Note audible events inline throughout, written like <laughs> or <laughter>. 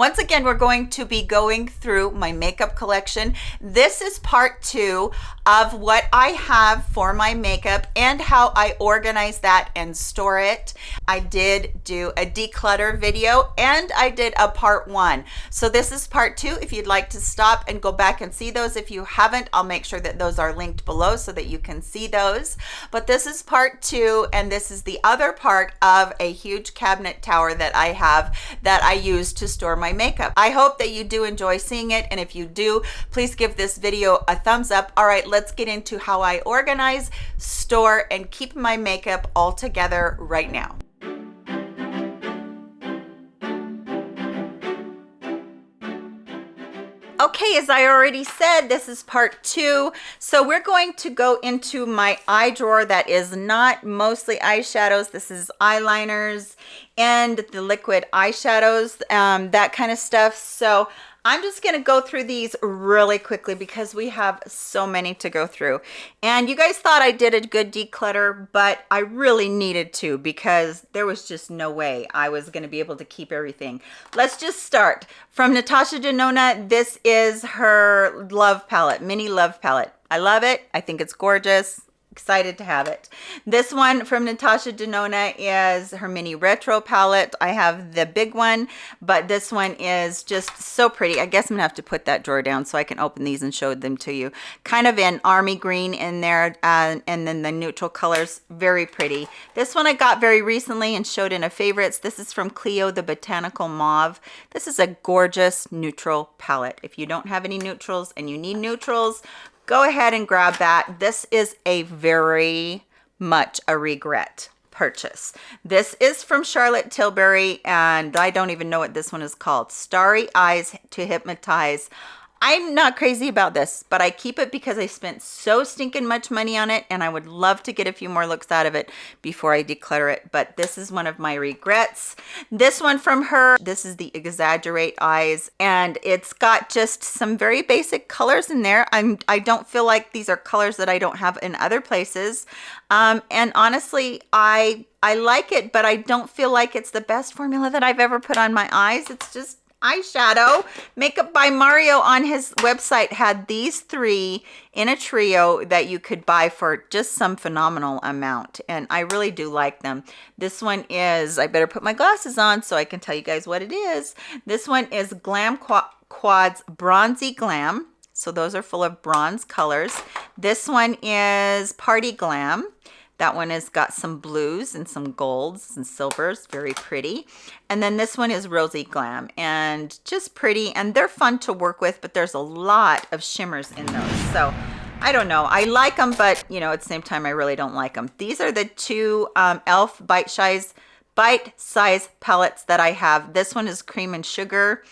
Once again, we're going to be going through my makeup collection. This is part two of what I have for my makeup and how I organize that and store it. I did do a declutter video and I did a part one. So this is part two. If you'd like to stop and go back and see those, if you haven't, I'll make sure that those are linked below so that you can see those. But this is part two and this is the other part of a huge cabinet tower that I have that I use to store my makeup. I hope that you do enjoy seeing it. And if you do, please give this video a thumbs up. All right, let's get into how I organize, store, and keep my makeup all together right now. Okay, as I already said, this is part two. So we're going to go into my eye drawer that is not mostly eyeshadows. This is eyeliners and the liquid eyeshadows, um, that kind of stuff. So I'm just going to go through these really quickly because we have so many to go through. And you guys thought I did a good declutter, but I really needed to because there was just no way I was going to be able to keep everything. Let's just start. From Natasha Denona, this is her Love Palette, Mini Love Palette. I love it. I think it's gorgeous excited to have it. This one from Natasha Denona is her mini retro palette. I have the big one, but this one is just so pretty. I guess I'm gonna have to put that drawer down so I can open these and show them to you. Kind of an army green in there uh, and then the neutral colors, very pretty. This one I got very recently and showed in a favorites. This is from Clio, the Botanical Mauve. This is a gorgeous neutral palette. If you don't have any neutrals and you need neutrals, go ahead and grab that. This is a very much a regret purchase. This is from Charlotte Tilbury and I don't even know what this one is called. Starry Eyes to Hypnotize. I'm not crazy about this, but I keep it because I spent so stinking much money on it and I would love to get a few more looks out of it before I declutter it. But this is one of my regrets. This one from her, this is the Exaggerate Eyes and it's got just some very basic colors in there. I'm, I don't feel like these are colors that I don't have in other places. Um, and honestly, I I like it, but I don't feel like it's the best formula that I've ever put on my eyes. It's just eyeshadow. Makeup by mario on his website had these three in a trio that you could buy for just some phenomenal amount and i really do like them. This one is i better put my glasses on so i can tell you guys what it is. This one is glam quads bronzy glam. So those are full of bronze colors. This one is party glam that one has got some blues and some golds and silvers, very pretty. And then this one is Rosy Glam and just pretty and they're fun to work with, but there's a lot of shimmers in those. So I don't know. I like them, but you know, at the same time, I really don't like them. These are the two um, e.l.f. Bite Size bite size palettes that I have. This one is cream and sugar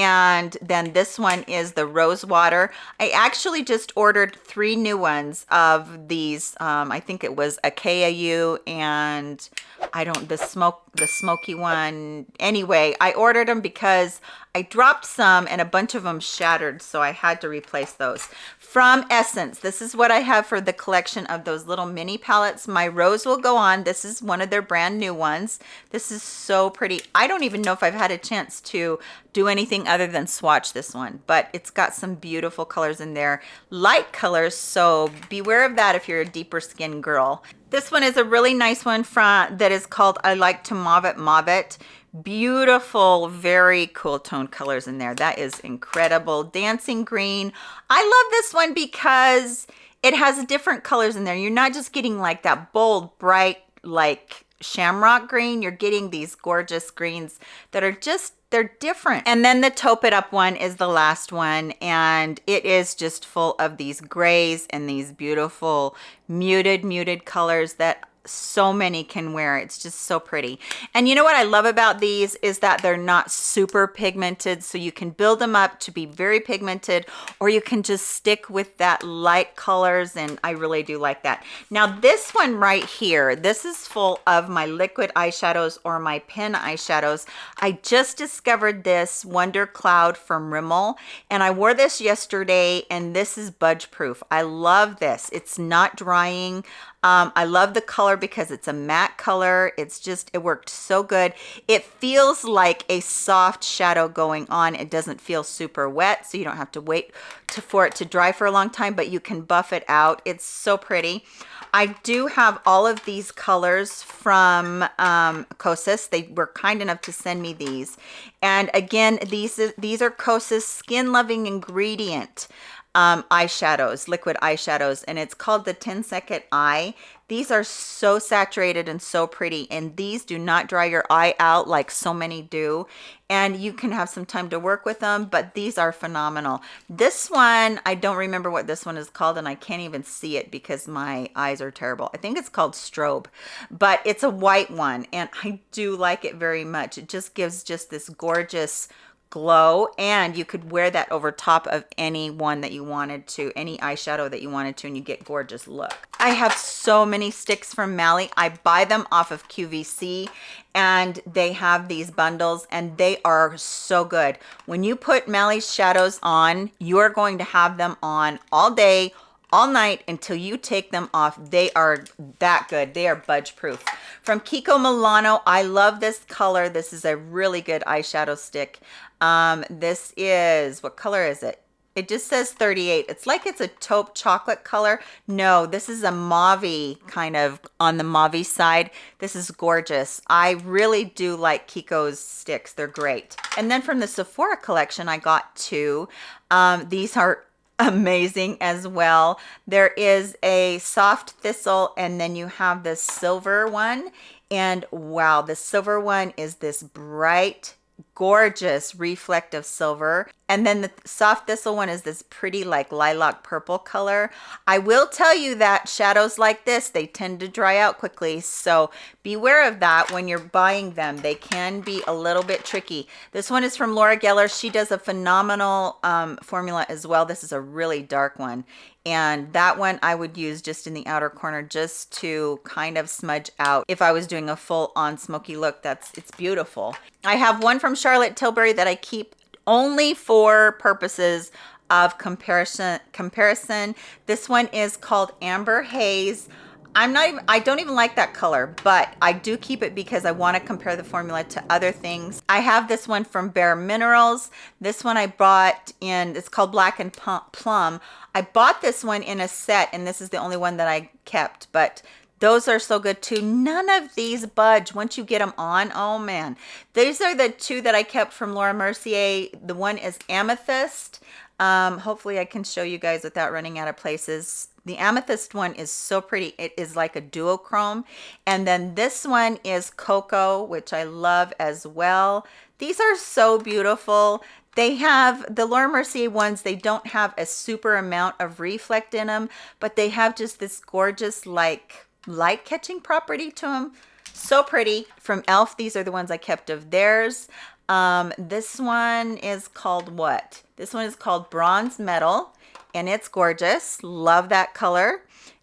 and then this one is the rose water. I actually just ordered three new ones of these um, i think it was a kau and i don't the smoke the smoky one. Anyway i ordered them because i dropped some and a bunch of them shattered so i had to replace those from Essence. This is what I have for the collection of those little mini palettes. My rose will go on. This is one of their brand new ones. This is so pretty. I don't even know if I've had a chance to do anything other than swatch this one, but it's got some beautiful colors in there. Light colors, so beware of that if you're a deeper skin girl. This one is a really nice one from that is called I Like to Mauve It Mauve It beautiful very cool tone colors in there. That is incredible. Dancing green. I love this one because it has different colors in there. You're not just getting like that bold bright like shamrock green. You're getting these gorgeous greens that are just they're different. And then the taupe it up one is the last one and it is just full of these grays and these beautiful muted muted colors that so many can wear. It's just so pretty. And you know what i love about these is that they're not super pigmented so you can build them up to be very pigmented or you can just stick with that light colors and i really do like that. Now this one right here this is full of my liquid eyeshadows or my pen eyeshadows. I just discovered this wonder cloud from rimmel and i wore this yesterday and this is budge proof. I love this. It's not drying Um, I love the color because it's a matte color. It's just, it worked so good. It feels like a soft shadow going on. It doesn't feel super wet, so you don't have to wait to, for it to dry for a long time, but you can buff it out. It's so pretty. I do have all of these colors from um, Kosas. They were kind enough to send me these. And again, these, these are Kosas Skin Loving Ingredient um, eyeshadows, liquid eyeshadows, and it's called the 10 Second Eye. These are so saturated and so pretty, and these do not dry your eye out like so many do. And you can have some time to work with them, but these are phenomenal. This one, I don't remember what this one is called, and I can't even see it because my eyes are terrible. I think it's called Strobe, but it's a white one, and I do like it very much. It just gives just this gorgeous glow and you could wear that over top of any one that you wanted to any eyeshadow that you wanted to and you get gorgeous look i have so many sticks from mally i buy them off of qvc and they have these bundles and they are so good when you put mally's shadows on you're going to have them on all day all night until you take them off. They are that good. They are budge proof. From Kiko Milano, I love this color. This is a really good eyeshadow stick. Um, this is, what color is it? It just says 38. It's like it's a taupe chocolate color. No, this is a mauve kind of on the mauve side. This is gorgeous. I really do like Kiko's sticks. They're great. And then from the Sephora collection, I got two. Um, these are <laughs> amazing as well. There is a soft thistle and then you have the silver one. And wow, the silver one is this bright gorgeous reflective silver. And then the soft thistle one is this pretty like lilac purple color. I will tell you that shadows like this they tend to dry out quickly. So beware of that when you're buying them. They can be a little bit tricky. This one is from laura geller. She does a phenomenal um, formula as well. This is a really dark one and that one I would use just in the outer corner just to kind of smudge out if I was doing a full on smoky look. That's it's beautiful. I have one from Charlotte Tilbury that I keep only for purposes of comparison comparison. This one is called Amber Haze I'm not even, I don't even like that color, but I do keep it because I want to compare the formula to other things. I have this one from Bare Minerals. This one I bought in, it's called Black and Plum. I bought this one in a set and this is the only one that I kept, but those are so good too. None of these budge once you get them on. Oh man. These are the two that I kept from Laura Mercier. The one is Amethyst. Um, hopefully I can show you guys without running out of places. The amethyst one is so pretty. It is like a duochrome. And then this one is Cocoa, which I love as well. These are so beautiful. They have the Laura Mercier ones, they don't have a super amount of reflect in them, but they have just this gorgeous like light catching property to them. So pretty. From e.l.f., these are the ones I kept of theirs. Um, this one is called what? This one is called Bronze Metal and it's gorgeous. Love that color.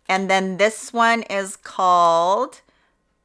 And then this one is called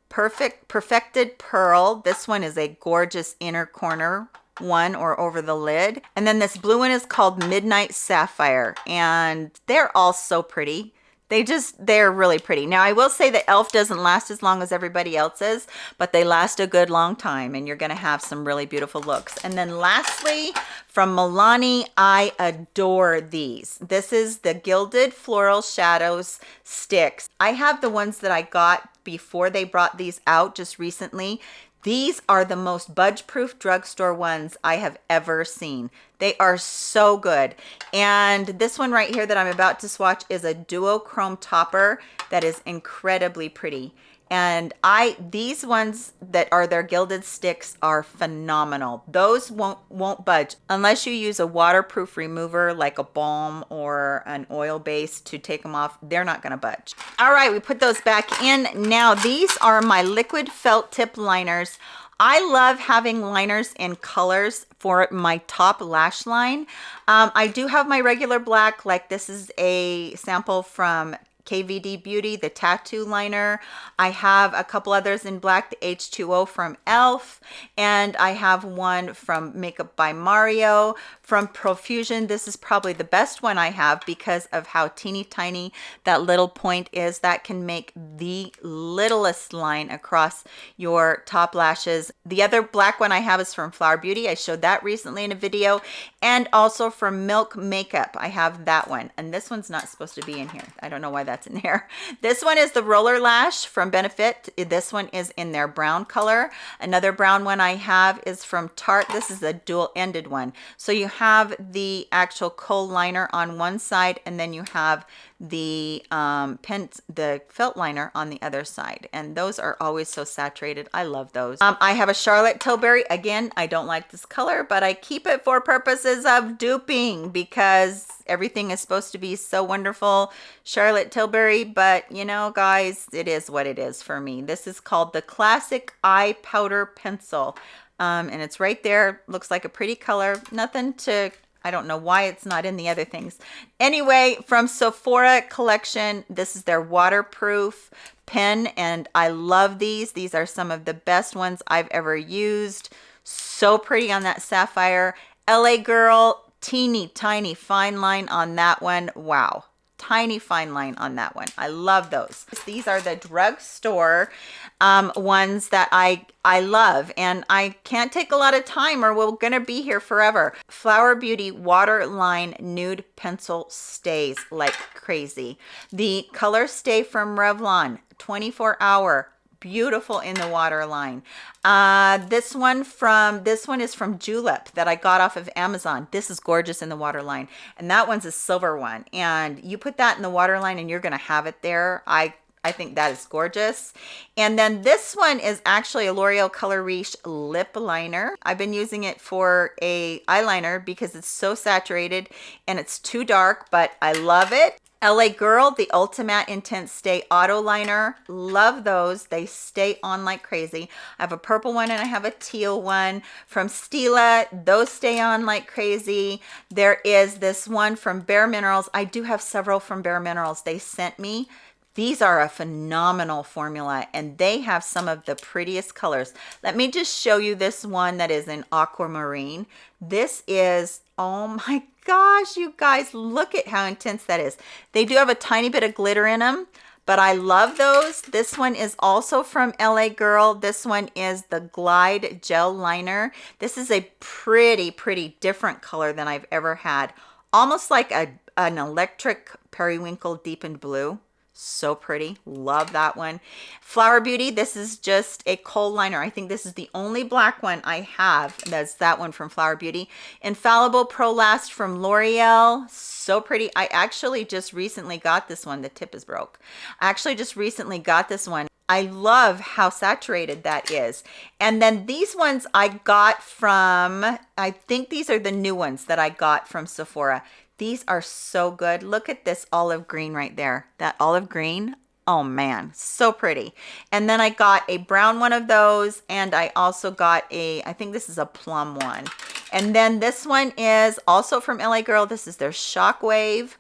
Perfect Perfected Pearl. This one is a gorgeous inner corner one or over the lid. And then this blue one is called Midnight Sapphire and they're all so pretty. They just, they're really pretty. Now, I will say that e.l.f. doesn't last as long as everybody else's, but they last a good long time and you're going to have some really beautiful looks. And then lastly, from Milani, I adore these. This is the Gilded Floral Shadows Sticks. I have the ones that I got before they brought these out just recently. These are the most budge-proof drugstore ones I have ever seen. They are so good. And this one right here that I'm about to swatch is a duochrome topper that is incredibly pretty and I these ones that are their gilded sticks are phenomenal. Those won't won't budge unless you use a waterproof remover like a balm or an oil base to take them off. They're not going to budge. All right, we put those back in. Now these are my liquid felt tip liners. I love having liners in colors for my top lash line. Um, I do have my regular black, like this is a sample from KVD Beauty, the tattoo liner. I have a couple others in black, the H2O from e.l.f. And I have one from Makeup by Mario from Profusion. This is probably the best one I have because of how teeny tiny that little point is. That can make the littlest line across your top lashes. The other black one I have is from Flower Beauty. I showed that recently in a video. And also from Milk Makeup, I have that one. And this one's not supposed to be in here. I don't know why that's in here. <laughs> This one is the Roller Lash from Benefit. This one is in their brown color. Another brown one I have is from Tarte. This is a dual-ended one. So you have the actual kohl liner on one side and then you have the um, pen, the felt liner on the other side. And those are always so saturated. I love those. Um, I have a Charlotte Tilbury. Again, I don't like this color, but I keep it for purposes of duping because everything is supposed to be so wonderful. Charlotte Tilbury, but you know, guys, it is what it is for me. This is called the Classic Eye Powder Pencil. Um, and it's right there. Looks like a pretty color. Nothing to I don't know why it's not in the other things. Anyway, from Sephora collection, this is their waterproof pen and I love these. These are some of the best ones I've ever used. So pretty on that sapphire. LA Girl, teeny tiny fine line on that one. Wow tiny fine line on that one. I love those. These are the drugstore um, ones that I, I love and I can't take a lot of time or we're gonna be here forever. Flower Beauty Waterline Nude Pencil stays like crazy. The Color Stay from Revlon 24 hour beautiful in the waterline uh this one from this one is from julep that i got off of amazon this is gorgeous in the waterline and that one's a silver one and you put that in the waterline and you're gonna have it there i I think that is gorgeous. And then this one is actually a L'Oreal Color Riche lip liner. I've been using it for a eyeliner because it's so saturated and it's too dark, but I love it. LA Girl, the Ultimate Intense Stay Auto Liner. Love those. They stay on like crazy. I have a purple one and I have a teal one from Stila. Those stay on like crazy. There is this one from Bare Minerals. I do have several from Bare Minerals. They sent me these are a phenomenal formula and they have some of the prettiest colors. Let me just show you this one that is in aquamarine. This is, oh my gosh, you guys, look at how intense that is. They do have a tiny bit of glitter in them, but I love those. This one is also from LA Girl. This one is the Glide Gel Liner. This is a pretty, pretty different color than I've ever had. Almost like a, an electric periwinkle deepened blue so pretty. Love that one. Flower beauty this is just a kohl liner. I think this is the only black one i have that's that one from flower beauty. Infallible pro last from l'oreal. So pretty. I actually just recently got this one. The tip is broke. I actually just recently got this one. I love how saturated that is. And then these ones I got from, I think these are the new ones that I got from Sephora. These are so good. Look at this olive green right there. That olive green. Oh man, so pretty. And then I got a brown one of those and I also got a, I think this is a plum one. And then this one is also from LA Girl. This is their Shockwave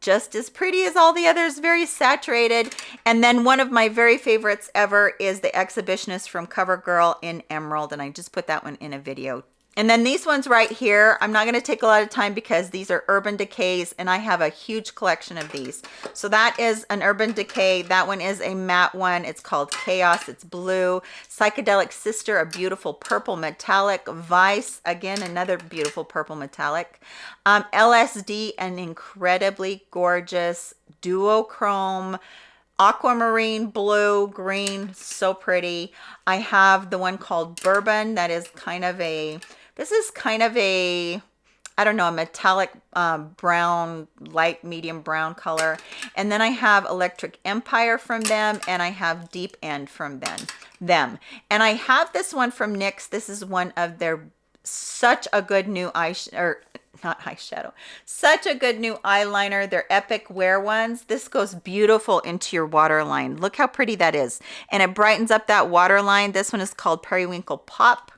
just as pretty as all the others, very saturated. And then one of my very favorites ever is the Exhibitionist from CoverGirl in Emerald, and I just put that one in a video and then these ones right here, I'm not going to take a lot of time because these are Urban Decays and I have a huge collection of these. So that is an Urban Decay. That one is a matte one. It's called Chaos. It's blue. Psychedelic Sister, a beautiful purple metallic. Vice, again, another beautiful purple metallic. Um, LSD, an incredibly gorgeous duochrome aquamarine blue green so pretty i have the one called bourbon that is kind of a this is kind of a, I don't know, a metallic um, brown, light medium brown color. And then I have Electric Empire from them and I have Deep End from them. them. And I have this one from NYX. This is one of their such a good new eye or not eyeshadow such a good new eyeliner they're epic wear ones this goes beautiful into your waterline look how pretty that is and it brightens up that waterline this one is called periwinkle pop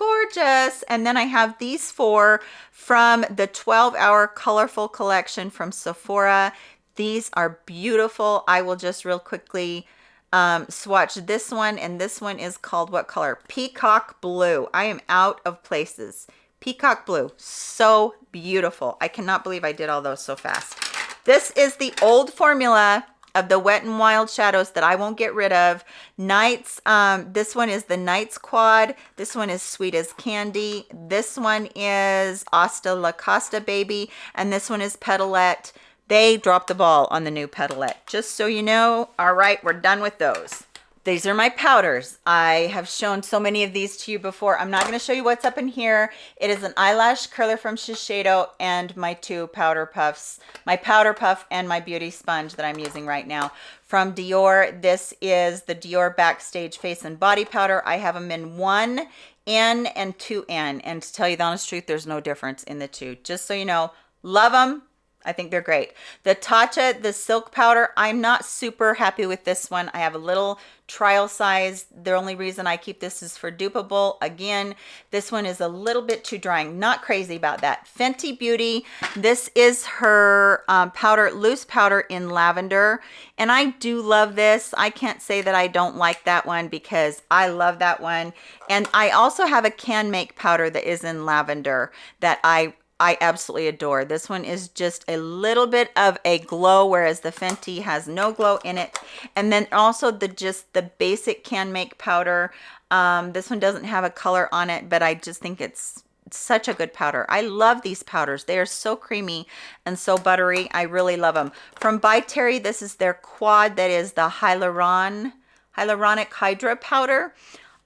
gorgeous. And then i have these four from the 12 hour colorful collection from sephora. These are beautiful. I will just real quickly um, swatch this one and this one is called what color? Peacock blue. I am out of places. Peacock blue. So beautiful. I cannot believe i did all those so fast. This is the old formula of the wet and wild shadows that I won't get rid of. Nights, um, this one is the Nights Quad. This one is Sweet as Candy. This one is Asta La Costa Baby. And this one is Petalette. They dropped the ball on the new Petalette. Just so you know, all right, we're done with those. These are my powders. I have shown so many of these to you before. I'm not going to show you what's up in here. It is an eyelash curler from Shiseido and my two powder puffs, my powder puff and my beauty sponge that I'm using right now from Dior. This is the Dior Backstage Face and Body Powder. I have them in one N and two N. And to tell you the honest truth, there's no difference in the two. Just so you know, love them, I think they're great. The Tatcha, the silk powder, I'm not super happy with this one. I have a little trial size. The only reason I keep this is for dupable. Again, this one is a little bit too drying. Not crazy about that. Fenty Beauty, this is her um, powder, loose powder in lavender. And I do love this. I can't say that I don't like that one because I love that one. And I also have a Canmake powder that is in lavender that I I absolutely adore. This one is just a little bit of a glow, whereas the Fenty has no glow in it. And then also the just the basic Canmake powder. Um, this one doesn't have a color on it, but I just think it's such a good powder. I love these powders. They are so creamy and so buttery. I really love them. From By Terry, this is their quad that is the Hyaluron, Hyaluronic Hydra powder.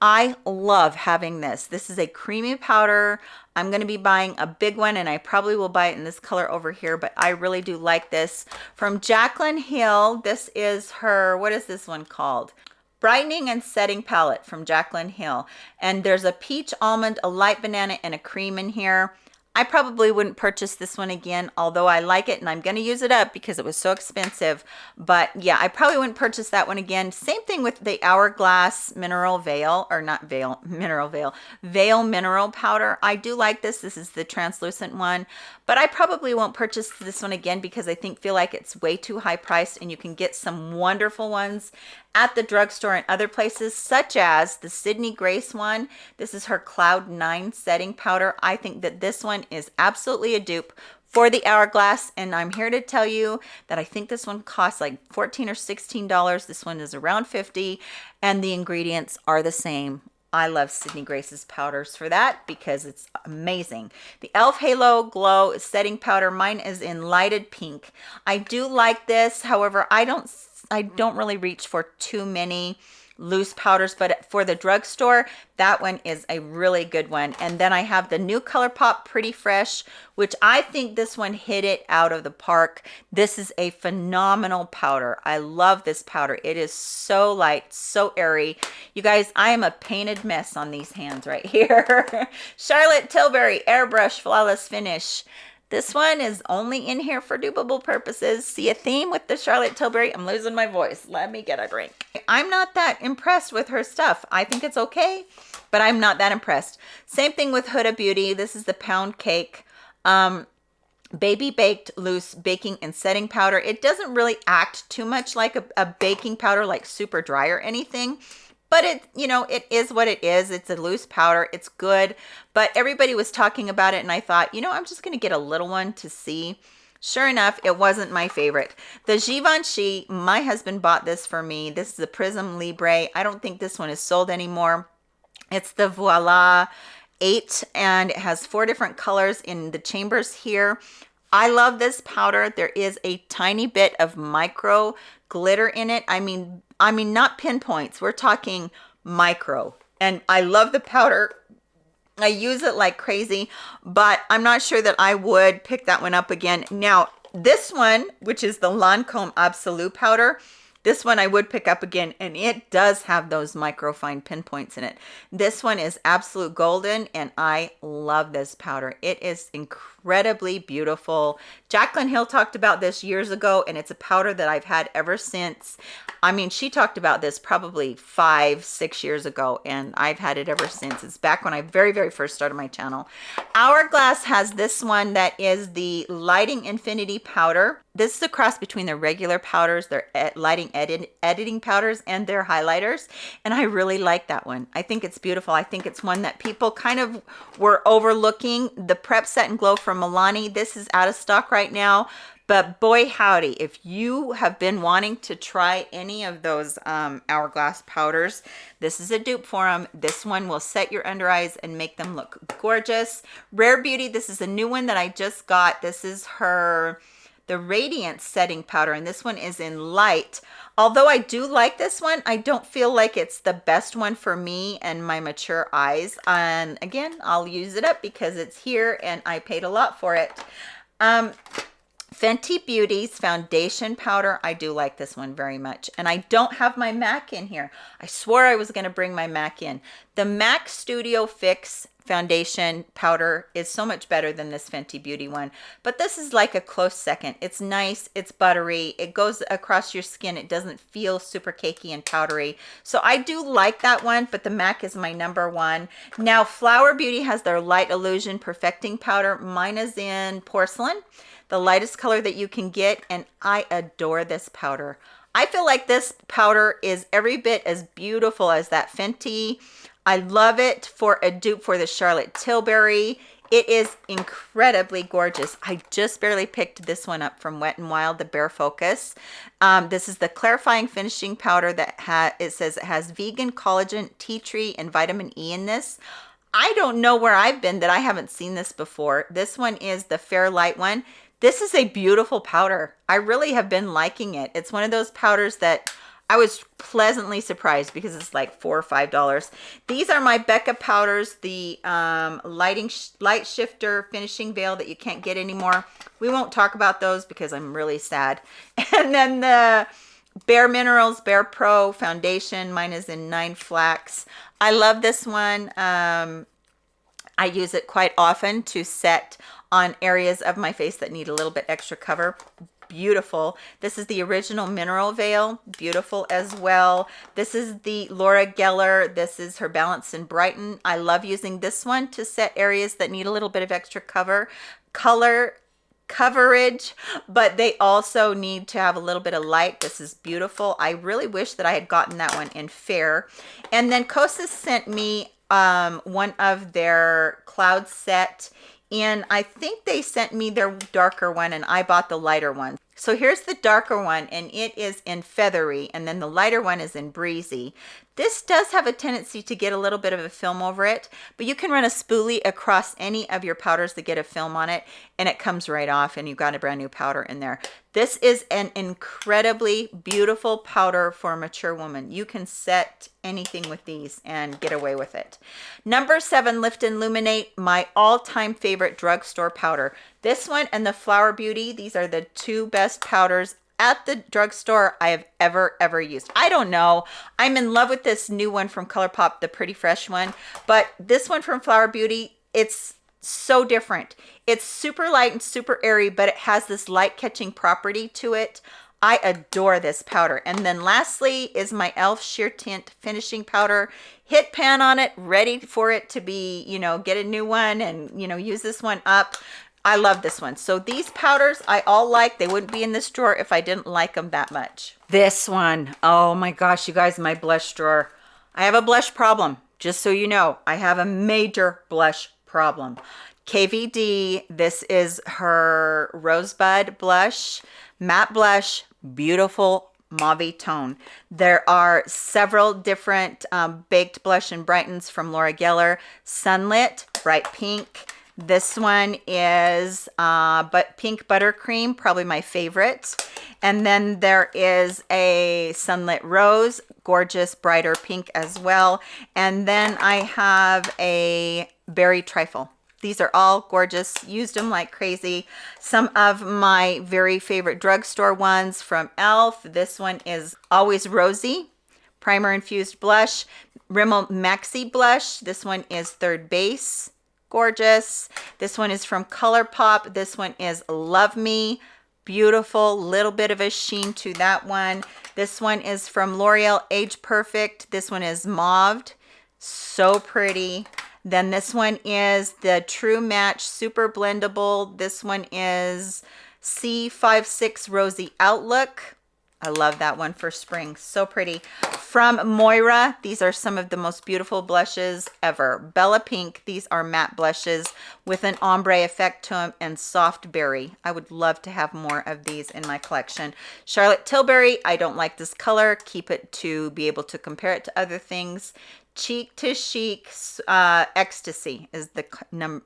I love having this. This is a creamy powder. I'm going to be buying a big one and I probably will buy it in this color over here, but I really do like this. From Jaclyn Hill, this is her, what is this one called? Brightening and Setting Palette from Jaclyn Hill. And there's a peach almond, a light banana, and a cream in here. I probably wouldn't purchase this one again, although I like it and I'm going to use it up because it was so expensive. But yeah, I probably wouldn't purchase that one again. Same thing with the Hourglass Mineral Veil, or not Veil, <laughs> Mineral Veil, Veil Mineral Powder. I do like this. This is the translucent one, but I probably won't purchase this one again because I think feel like it's way too high priced and you can get some wonderful ones at the drugstore and other places, such as the Sydney Grace one. This is her Cloud 9 setting powder. I think that this one is absolutely a dupe for the Hourglass, and I'm here to tell you that I think this one costs like 14 or $16. This one is around 50 and the ingredients are the same. I love Sydney Grace's powders for that because it's amazing. The e.l.f. Halo Glow setting powder, mine is in lighted pink. I do like this, however, I don't I don't really reach for too many loose powders but for the drugstore that one is a really good one. And then i have the new ColourPop pretty fresh which i think this one hit it out of the park. This is a phenomenal powder. I love this powder. It is so light so airy. You guys i am a painted mess on these hands right <laughs> here. Charlotte tilbury airbrush flawless finish this one is only in here for dupable purposes. See a theme with the Charlotte Tilbury? I'm losing my voice. Let me get a drink. I'm not that impressed with her stuff. I think it's okay, but I'm not that impressed. Same thing with Huda Beauty. This is the pound cake. Um, baby baked loose baking and setting powder it doesn't really act too much like a, a baking powder like super dry or anything but it you know it is what it is it's a loose powder it's good but everybody was talking about it and i thought you know i'm just going to get a little one to see Sure enough, it wasn't my favorite. The Givenchy, my husband bought this for me. This is the Prisme Libre. I don't think this one is sold anymore. It's the Voila 8 and it has four different colors in the chambers here. I love this powder. There is a tiny bit of micro glitter in it. I mean, I mean, not pinpoints. We're talking micro. And I love the powder. I use it like crazy, but I'm not sure that I would pick that one up again. Now, this one, which is the Lancome Absolute powder, this one I would pick up again, and it does have those microfine pinpoints in it. This one is absolute golden, and I love this powder. It is incredibly beautiful. Jaclyn Hill talked about this years ago, and it's a powder that I've had ever since. I mean, she talked about this probably five, six years ago, and I've had it ever since. It's back when I very, very first started my channel. Hourglass has this one that is the Lighting Infinity Powder. this is a cross between their regular powders, their lighting edit, editing powders, and their highlighters. And I really like that one. I think it's beautiful. I think it's one that people kind of were overlooking. The Prep Set and Glow from Milani. This is out of stock right now. But boy, howdy, if you have been wanting to try any of those um, Hourglass powders, this is a dupe for them. This one will set your under eyes and make them look gorgeous. Rare Beauty, this is a new one that I just got. This is her the Radiance Setting Powder, and this one is in light. Although I do like this one, I don't feel like it's the best one for me and my mature eyes. And again, I'll use it up because it's here and I paid a lot for it. Um, Fenty Beauty's foundation powder. I do like this one very much. And I don't have my MAC in here. I swore I was going to bring my MAC in. The MAC Studio Fix foundation powder is so much better than this Fenty Beauty one. But this is like a close second. It's nice. It's buttery. It goes across your skin. It doesn't feel super cakey and powdery. So I do like that one, but the MAC is my number one. Now, Flower Beauty has their Light Illusion Perfecting Powder. Mine is in porcelain the lightest color that you can get and I adore this powder. I feel like this powder is every bit as beautiful as that Fenty. I love it for a dupe for the Charlotte Tilbury. It is incredibly gorgeous. I just barely picked this one up from Wet n Wild, the Bare Focus. Um, this is the clarifying finishing powder that ha it says it has vegan collagen, tea tree, and vitamin E in this. I don't know where I've been that I haven't seen this before. This one is the Fair Light one. This is a beautiful powder. I really have been liking it. It's one of those powders that I was pleasantly surprised because it's like four or five dollars. These are my Becca powders, the um, lighting sh light shifter finishing veil that you can't get anymore. We won't talk about those because I'm really sad. <laughs> And then the Bare Minerals Bare Pro foundation. Mine is in Nine Flax. I love this one. Um, I use it quite often to set on areas of my face that need a little bit extra cover beautiful. This is the original mineral veil beautiful as well. This is the laura geller. This is her balance and brighten i love using this one to set areas that need a little bit of extra cover color coverage but they also need to have a little bit of light. This is beautiful. I really wish that i had gotten that one in fair. And then kosas sent me um one of their cloud set and I think they sent me their darker one and I bought the lighter one. So here's the darker one and it is in feathery and then the lighter one is in breezy. This does have a tendency to get a little bit of a film over it, but you can run a spoolie across any of your powders that get a film on it and it comes right off and you've got a brand new powder in there. This is an incredibly beautiful powder for a mature woman. You can set anything with these and get away with it. Number seven, Lift and Illuminate, my all-time favorite drugstore powder. This one and the Flower Beauty, these are the two best powders at the drugstore I have ever, ever used. I don't know. I'm in love with this new one from ColourPop, the Pretty Fresh one. But this one from Flower Beauty, it's so different. It's super light and super airy, but it has this light catching property to it. I adore this powder. And then lastly is my e.l.f. Sheer Tint Finishing Powder. Hit pan on it, ready for it to be, you know, get a new one and, you know, use this one up. I love this one. So these powders I all like. They wouldn't be in this drawer if I didn't like them that much. This one, oh my gosh, you guys, my blush drawer. I have a blush problem, just so you know. I have a major blush problem. KVD, this is her Rosebud blush, matte blush, beautiful mauve tone. There are several different um, baked blush and brightens from Laura Geller. Sunlit, bright pink, this one is uh, but pink buttercream, probably my favorite. And then there is a sunlit rose, gorgeous, brighter pink as well. And then I have a berry trifle. These are all gorgeous. Used them like crazy. Some of my very favorite drugstore ones from e.l.f. This one is Always Rosy Primer Infused Blush. Rimmel Maxi Blush. This one is Third Base gorgeous. This one is from ColourPop. This one is Love Me. Beautiful, little bit of a sheen to that one. This one is from L'Oreal Age Perfect. This one is mauved. So pretty. Then this one is the True Match Super Blendable. This one is C56 Rosy Outlook. I love that one for spring. So pretty. From Moira, these are some of the most beautiful blushes ever. Bella Pink, these are matte blushes with an ombre effect to them and soft berry. I would love to have more of these in my collection. Charlotte Tilbury, I don't like this color. Keep it to be able to compare it to other things. Cheek to Chic uh, Ecstasy is the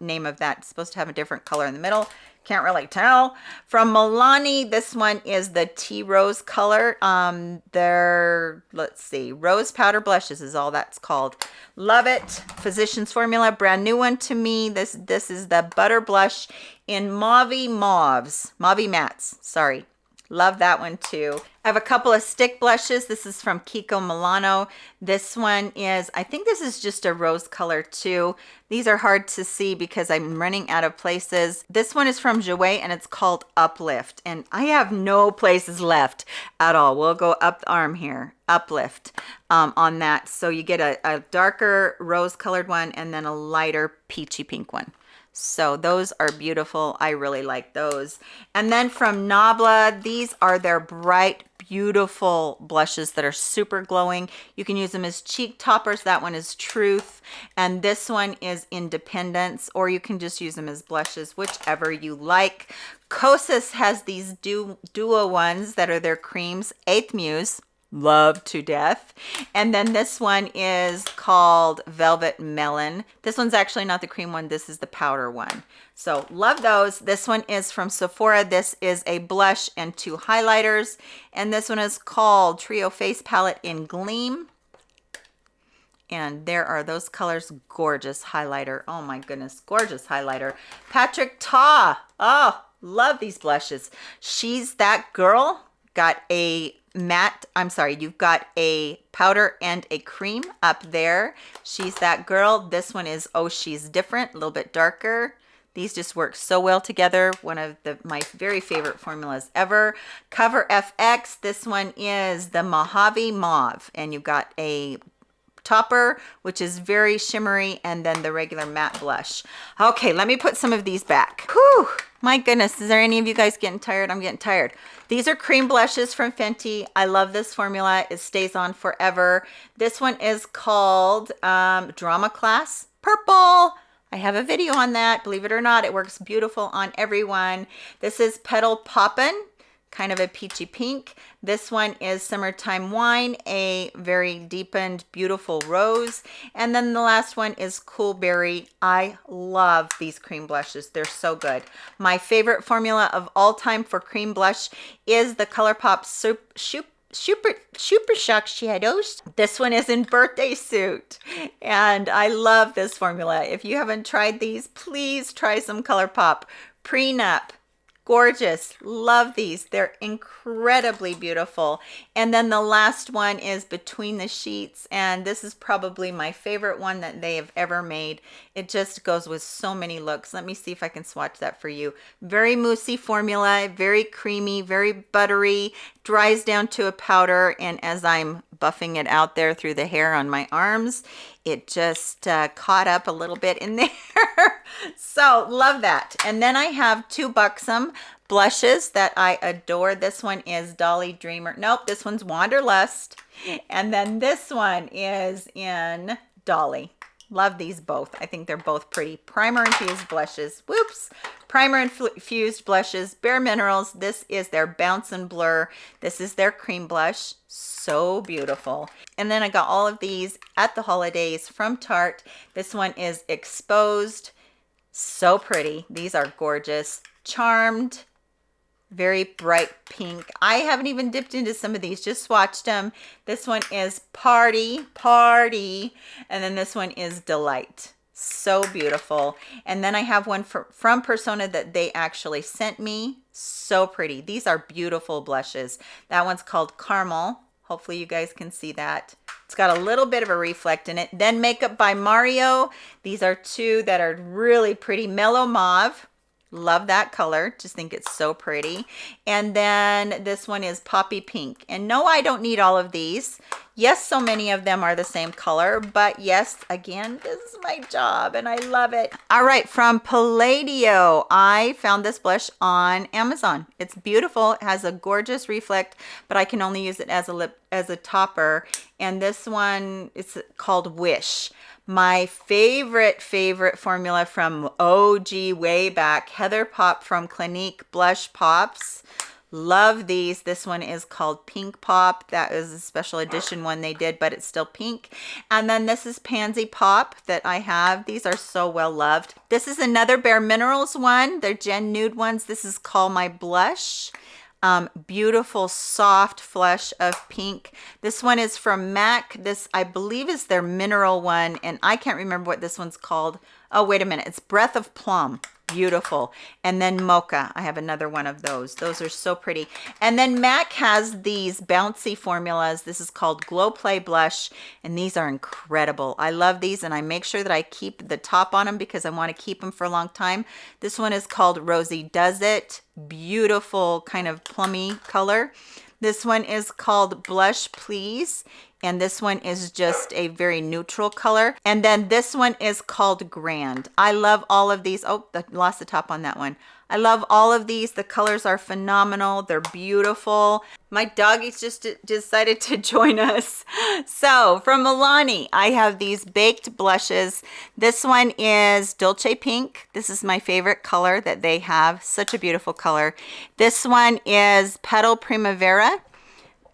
name of that. It's supposed to have a different color in the middle. Can't really tell. From Milani, this one is the Tea Rose color. Um, they're, let's see, Rose Powder Blushes is all that's called. Love it. Physicians Formula, brand new one to me. This, this is the Butter Blush in Mauve Mauves. Mauve Mattes, sorry. Love that one too. I have a couple of stick blushes. This is from Kiko Milano. This one is, I think this is just a rose color too. These are hard to see because I'm running out of places. This one is from Jouer and it's called Uplift. And I have no places left at all. We'll go up the arm here, Uplift um, on that. So you get a, a darker rose colored one and then a lighter peachy pink one. So those are beautiful. I really like those. And then from Nabla, these are their bright, beautiful blushes that are super glowing. You can use them as cheek toppers. That one is Truth. And this one is Independence, or you can just use them as blushes, whichever you like. Kosas has these du duo ones that are their creams. Eighth Muse love to death. And then this one is called Velvet Melon. This one's actually not the cream one. This is the powder one. So love those. This one is from Sephora. This is a blush and two highlighters. And this one is called Trio Face Palette in Gleam. And there are those colors. Gorgeous highlighter. Oh my goodness. Gorgeous highlighter. Patrick Ta. Oh, love these blushes. She's that girl. Got a matte i'm sorry you've got a powder and a cream up there. She's that girl. This one is oh she's different a little bit darker. These just work so well together. One of the my very favorite formulas ever. Cover fx this one is the mojave mauve and you've got a topper which is very shimmery and then the regular matte blush okay let me put some of these back Whew, my goodness is there any of you guys getting tired i'm getting tired these are cream blushes from Fenty. I love this formula. It stays on forever. This one is called um, Drama Class Purple. I have a video on that. Believe it or not, it works beautiful on everyone. This is Petal Poppin' kind of a peachy pink. This one is Summertime Wine, a very deepened, beautiful rose. And then the last one is Cool Berry. I love these cream blushes. They're so good. My favorite formula of all time for cream blush is the ColourPop Super, super super shock shadows this one is in birthday suit and i love this formula if you haven't tried these please try some ColourPop prenup gorgeous. Love these. They're incredibly beautiful. And then the last one is between the sheets and this is probably my favorite one that they have ever made. It just goes with so many looks. Let me see if i can swatch that for you. Very moussey formula very creamy very buttery dries down to a powder and as i'm buffing it out there through the hair on my arms it just uh, caught up a little bit in <laughs> there. So love that. And then i have two buxom blushes that i adore. This one is dolly dreamer nope this one's wanderlust. And then this one is in dolly love these both. I think they're both pretty. Primer infused blushes. Whoops. Primer infused blushes. Bare minerals. This is their bounce and blur. This is their cream blush. So beautiful. And then i got all of these at the holidays from tarte. This one is exposed. So pretty. These are gorgeous. Charmed very bright pink. I haven't even dipped into some of these just swatched them this one is party party and then this one is delight. So beautiful. And then i have one for, from persona that they actually sent me. So pretty. These are beautiful blushes. That one's called caramel. Hopefully you guys can see that. It's got a little bit of a reflect in it. Then makeup by mario. These are two that are really pretty. Mellow mauve love that color. Just think it's so pretty. And then this one is poppy pink. And no i don't need all of these. Yes so many of them are the same color but yes again this is my job and i love it. All right from palladio i found this blush on amazon. It's beautiful. It has a gorgeous reflect but i can only use it as a lip as a topper. And this one it's called wish my favorite, favorite formula from OG way back, Heather Pop from Clinique Blush Pops. Love these. This one is called Pink Pop. That is a special edition one they did, but it's still pink. And then this is Pansy Pop that I have. These are so well loved. This is another Bare Minerals one. They're Gen Nude ones. This is called My Blush um, beautiful soft flush of pink. This one is from mac. This i believe is their mineral one and i can't remember what this one's called oh wait a minute. It's breath of plum. Beautiful. And then mocha. I have another one of those. Those are so pretty. And then mac has these bouncy formulas. This is called glow play blush and these are incredible. I love these and i make sure that i keep the top on them because i want to keep them for a long time. This one is called rosie does it. Beautiful kind of plummy color. This one is called blush please and this one is just a very neutral color. And then this one is called grand. I love all of these. Oh I lost the top on that one. I love all of these. The colors are phenomenal. They're beautiful. My doggies just decided <laughs> to join us. So from milani i have these baked blushes. This one is dolce pink. This is my favorite color that they have. Such a beautiful color. This one is petal primavera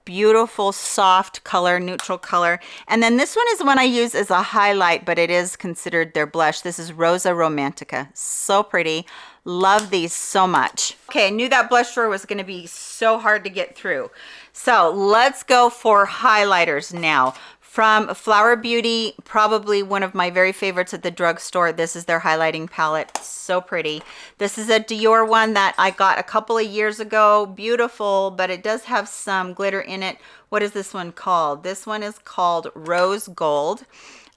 beautiful soft color neutral color. And then this one is one i use as a highlight but it is considered their blush. This is rosa romantica. So pretty. Love these so much. Okay i knew that blush drawer was going to be so hard to get through. So let's go for highlighters now from Flower Beauty, probably one of my very favorites at the drugstore. This is their highlighting palette. So pretty. This is a Dior one that I got a couple of years ago. Beautiful, but it does have some glitter in it. What is this one called? This one is called Rose Gold.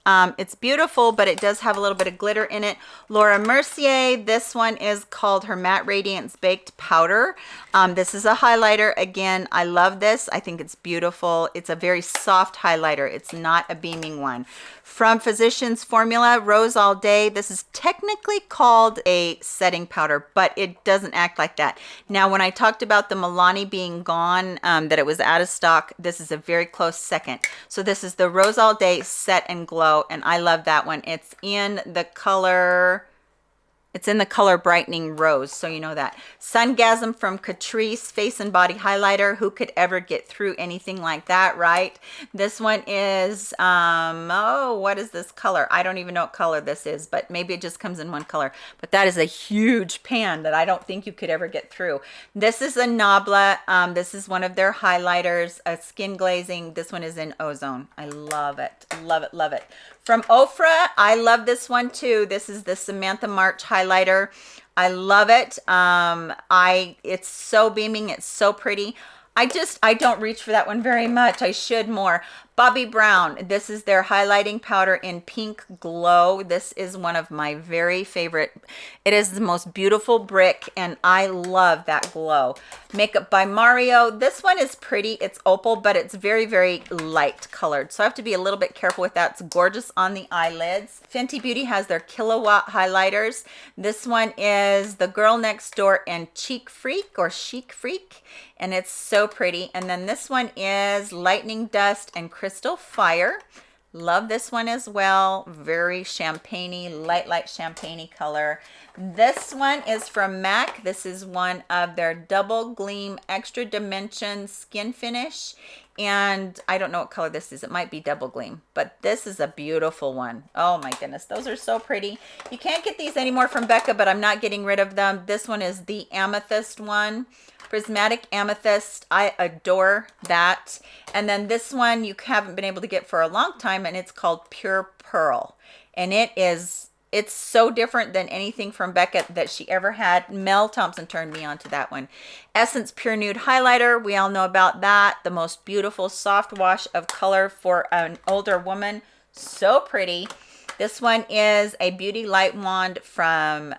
Um, it's beautiful, but it does have a little bit of glitter in it. Laura Mercier, this one is called her Matte Radiance Baked Powder. Um, this is a highlighter. Again, I love this. I think it's beautiful. It's a very soft highlighter. It's not a beaming one from Physicians Formula Rose All Day. This is technically called a setting powder, but it doesn't act like that. Now, when I talked about the Milani being gone, um, that it was out of stock, this is a very close second. So this is the Rose All Day Set and Glow, and I love that one. It's in the color it's in the color brightening rose, so you know that. Sungasm from Catrice Face and Body Highlighter. Who could ever get through anything like that, right? This one is, um, oh, what is this color? I don't even know what color this is, but maybe it just comes in one color. But that is a huge pan that I don't think you could ever get through. This is a Nabla. Um, this is one of their highlighters, a skin glazing. This one is in Ozone. I love it, love it, love it. From Ofra, I love this one too. This is the Samantha March highlighter. I love it. Um, I It's so beaming. It's so pretty. I just, I don't reach for that one very much. I should more. Bobbi Brown, this is their highlighting powder in Pink Glow. This is one of my very favorite. It is the most beautiful brick and I love that glow. Makeup by Mario. This one is pretty. It's opal, but it's very, very light colored. So I have to be a little bit careful with that. It's gorgeous on the eyelids. Fenty Beauty has their Killawatt highlighters. This one is the Girl Next Door and Cheek Freak or Chic Freak and it's so pretty. And then this one is Lightning Dust and Crystal Still fire. Love this one as well. Very champagne light, light champagne color. This one is from MAC. This is one of their Double Gleam Extra Dimension Skin Finish. And I don't know what color this is. It might be Double Gleam, but this is a beautiful one. Oh my goodness, those are so pretty. You can't get these anymore from Becca, but I'm not getting rid of them. This one is the Amethyst one prismatic amethyst i adore that and then this one you haven't been able to get for a long time and it's called pure pearl and it is it's so different than anything from Becca that she ever had. Mel Thompson turned me on to that one. Essence Pure Nude Highlighter. We all know about that. The most beautiful soft wash of color for an older woman. So pretty. This one is a Beauty Light Wand from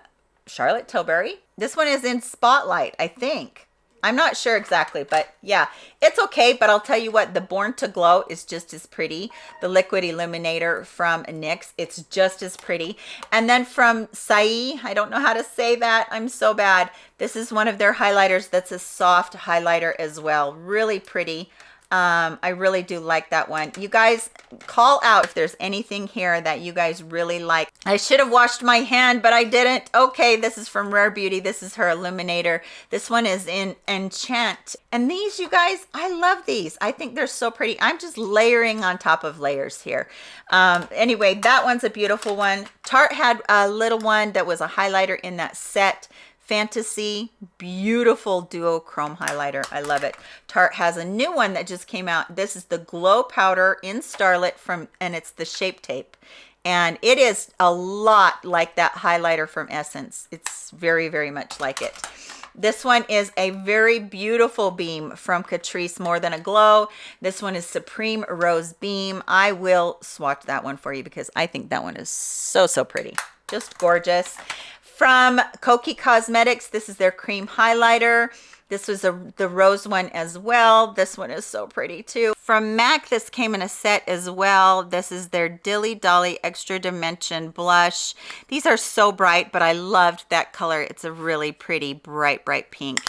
Charlotte Tilbury. This one is in Spotlight, I think. I'm not sure exactly, but yeah, it's okay. But I'll tell you what, the Born to Glow is just as pretty. The Liquid Illuminator from NYX, it's just as pretty. And then from Saie, I don't know how to say that. I'm so bad. This is one of their highlighters that's a soft highlighter as well. Really pretty um i really do like that one. You guys call out if there's anything here that you guys really like. I should have washed my hand but i didn't. Okay this is from rare beauty. This is her illuminator. This one is in enchant. And these you guys i love these. I think they're so pretty. I'm just layering on top of layers here. Um anyway that one's a beautiful one. Tarte had a little one that was a highlighter in that set Fantasy, beautiful duochrome highlighter. I love it. Tarte has a new one that just came out. This is the Glow Powder in Starlit from, and it's the Shape Tape. And it is a lot like that highlighter from Essence. It's very, very much like it. This one is a very beautiful beam from Catrice More Than a Glow. This one is Supreme Rose Beam. I will swatch that one for you because I think that one is so, so pretty. Just gorgeous. From Kokie Cosmetics, this is their cream highlighter. This was a, the rose one as well. This one is so pretty too. From MAC, this came in a set as well. This is their Dilly Dolly Extra Dimension Blush. These are so bright, but I loved that color. It's a really pretty bright, bright pink.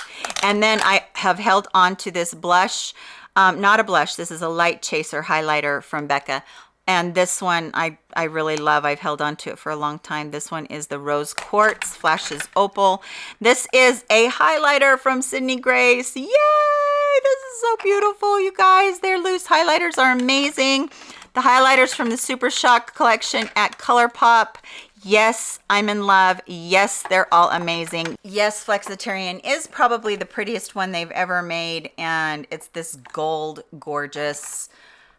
And then I have held on to this blush. Um, not a blush, this is a light chaser highlighter from Becca and this one I, I really love. I've held on to it for a long time. This one is the Rose Quartz Flashes Opal. This is a highlighter from Sydney Grace. Yay! This is so beautiful, you guys. Their loose highlighters are amazing. The highlighters from the Super Shock collection at ColourPop. Yes, I'm in love. Yes, they're all amazing. Yes, Flexitarian is probably the prettiest one they've ever made. And it's this gold, gorgeous,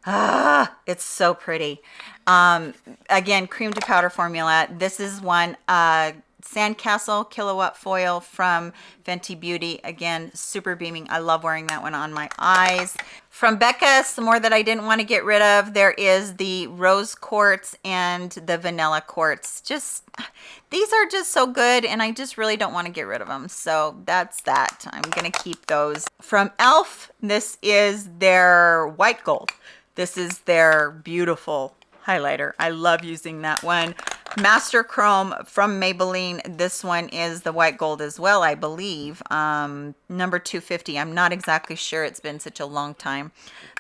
Ah, it's so pretty. Um, again, cream to powder formula. This is one, uh, Sandcastle Killawatt Foil from Fenty Beauty. Again, super beaming. I love wearing that one on my eyes. From Becca, some more that I didn't want to get rid of. There is the Rose Quartz and the Vanilla Quartz. Just, these are just so good and I just really don't want to get rid of them. So that's that. I'm going to keep those. From e.l.f., this is their white gold. This is their beautiful highlighter. I love using that one. Master Chrome from Maybelline. This one is the white gold as well, I believe. Um, number 250. I'm not exactly sure. It's been such a long time.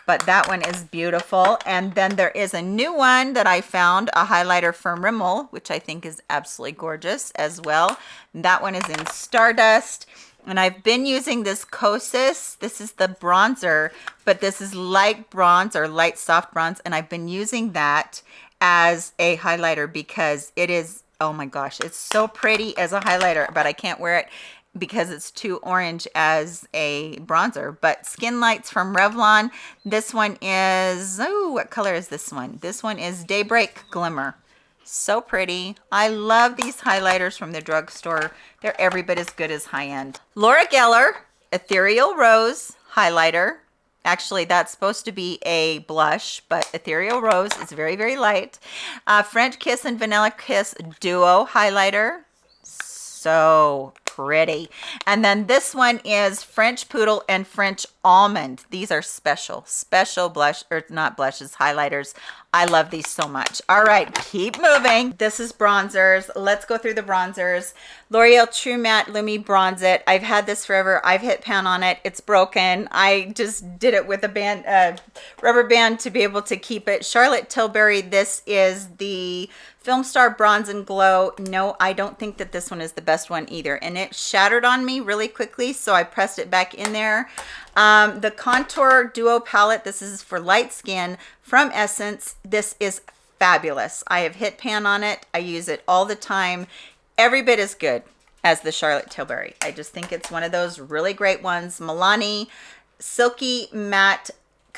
But that one is beautiful. And then there is a new one that I found, a highlighter from Rimmel, which I think is absolutely gorgeous as well. That one is in Stardust and I've been using this Kosas. This is the bronzer, but this is light bronze or light soft bronze, and I've been using that as a highlighter because it is, oh my gosh, it's so pretty as a highlighter, but I can't wear it because it's too orange as a bronzer. But Skin Lights from Revlon. This one is, oh, what color is this one? This one is Daybreak Glimmer so pretty. I love these highlighters from the drugstore. They're every bit as good as high-end. Laura geller ethereal rose highlighter. Actually that's supposed to be a blush but ethereal rose is very very light. Uh, french kiss and vanilla kiss duo highlighter. So pretty. And then this one is French Poodle and French Almond. These are special, special blush, or not blushes, highlighters. I love these so much. All right, keep moving. This is bronzers. Let's go through the bronzers. L'Oreal True Match Lumi Bronze It. I've had this forever. I've hit pan on it. It's broken. I just did it with a band, uh, rubber band to be able to keep it. Charlotte Tilbury, this is the Film Star Bronze and Glow. No, I don't think that this one is the best one either. And it shattered on me really quickly, so I pressed it back in there. Um, the Contour Duo Palette, this is for light skin from Essence. This is fabulous. I have hit pan on it. I use it all the time. Every bit as good as the Charlotte Tilbury. I just think it's one of those really great ones. Milani Silky Matte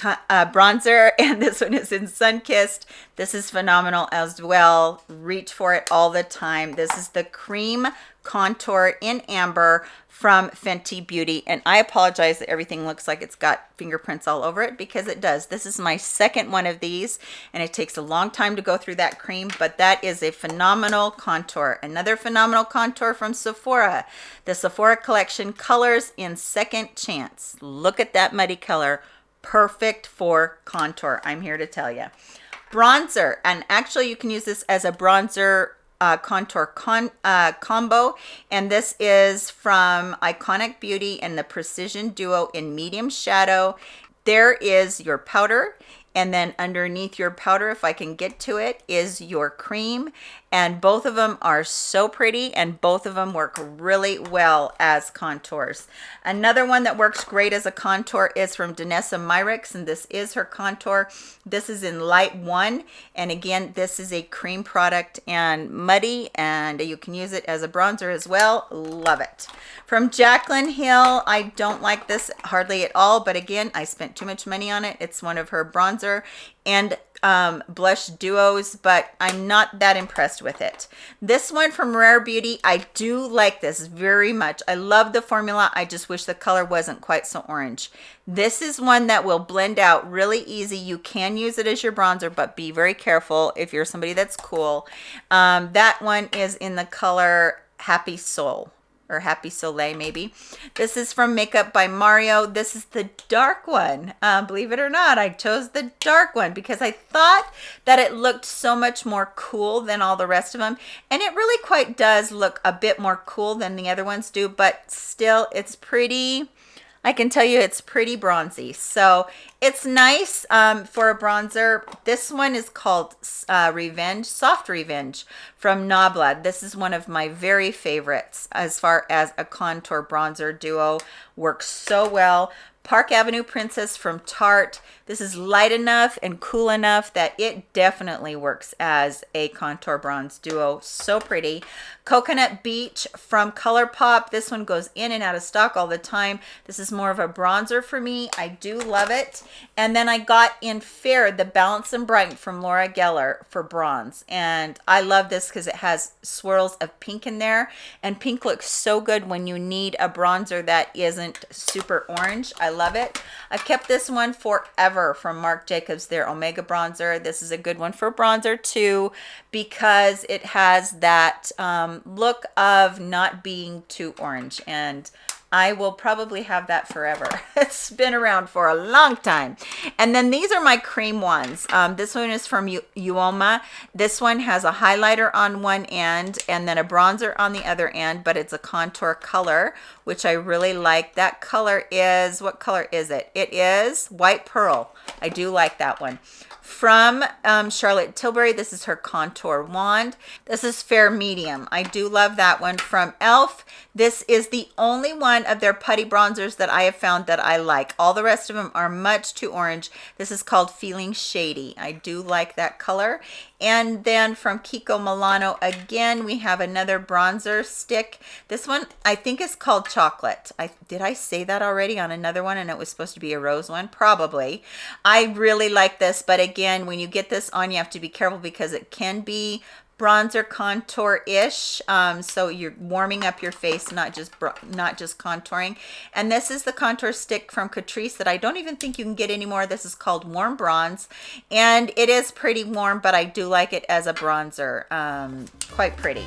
uh, bronzer <laughs> and this one is in Sunkissed. This is phenomenal as well. Reach for it all the time. This is the Cream Contour in Amber from Fenty Beauty. And I apologize that everything looks like it's got fingerprints all over it because it does. This is my second one of these and it takes a long time to go through that cream, but that is a phenomenal contour. Another phenomenal contour from Sephora. The Sephora Collection Colors in Second Chance. Look at that muddy color perfect for contour i'm here to tell you bronzer and actually you can use this as a bronzer uh, contour con uh, combo and this is from iconic beauty and the precision duo in medium shadow. There is your powder and then underneath your powder if i can get to it is your cream and both of them are so pretty and both of them work really well as contours. Another one that works great as a contour is from Danessa Myricks and this is her contour. This is in light one and again this is a cream product and muddy and you can use it as a bronzer as well. Love it. From Jaclyn Hill, I don't like this hardly at all but again I spent too much money on it. It's one of her bronzer and um, blush duos, but I'm not that impressed with it. This one from Rare Beauty, I do like this very much. I love the formula. I just wish the color wasn't quite so orange. This is one that will blend out really easy. You can use it as your bronzer, but be very careful if you're somebody that's cool. Um, that one is in the color Happy Soul or Happy Soleil maybe. This is from Makeup by Mario. This is the dark one. Uh, believe it or not, I chose the dark one because I thought that it looked so much more cool than all the rest of them. And it really quite does look a bit more cool than the other ones do, but still it's pretty I can tell you it's pretty bronzy. So it's nice um, for a bronzer. This one is called uh, Revenge, Soft Revenge from Nabla. This is one of my very favorites as far as a contour bronzer duo. Works so well. Park Avenue Princess from Tarte. This is light enough and cool enough that it definitely works as a contour bronze duo. So pretty. Coconut Beach from ColourPop. This one goes in and out of stock all the time. This is more of a bronzer for me. I do love it. And then I got in Fair, the Balance and Brighten from Laura Geller for bronze. And I love this because it has swirls of pink in there. And pink looks so good when you need a bronzer that isn't super orange. I love it. I've kept this one forever from Marc Jacobs, their Omega bronzer. This is a good one for bronzer too because it has that um, look of not being too orange and I will probably have that forever. <laughs> it's been around for a long time. And then these are my cream ones. Um, this one is from Uoma. This one has a highlighter on one end and then a bronzer on the other end, but it's a contour color, which I really like. That color is, what color is it? It is White Pearl. I do like that one from um, Charlotte Tilbury. This is her contour wand. This is fair medium. I do love that one from e.l.f. This is the only one of their putty bronzers that I have found that I like. All the rest of them are much too orange. This is called Feeling Shady. I do like that color. And then from Kiko Milano, again, we have another bronzer stick. This one, I think is called Chocolate. I Did I say that already on another one and it was supposed to be a rose one? Probably. I really like this, but again, when you get this on, you have to be careful because it can be bronzer contour ish um, so you're warming up your face not just not just contouring. And this is the contour stick from catrice that i don't even think you can get anymore. This is called warm bronze. And it is pretty warm but i do like it as a bronzer um, quite pretty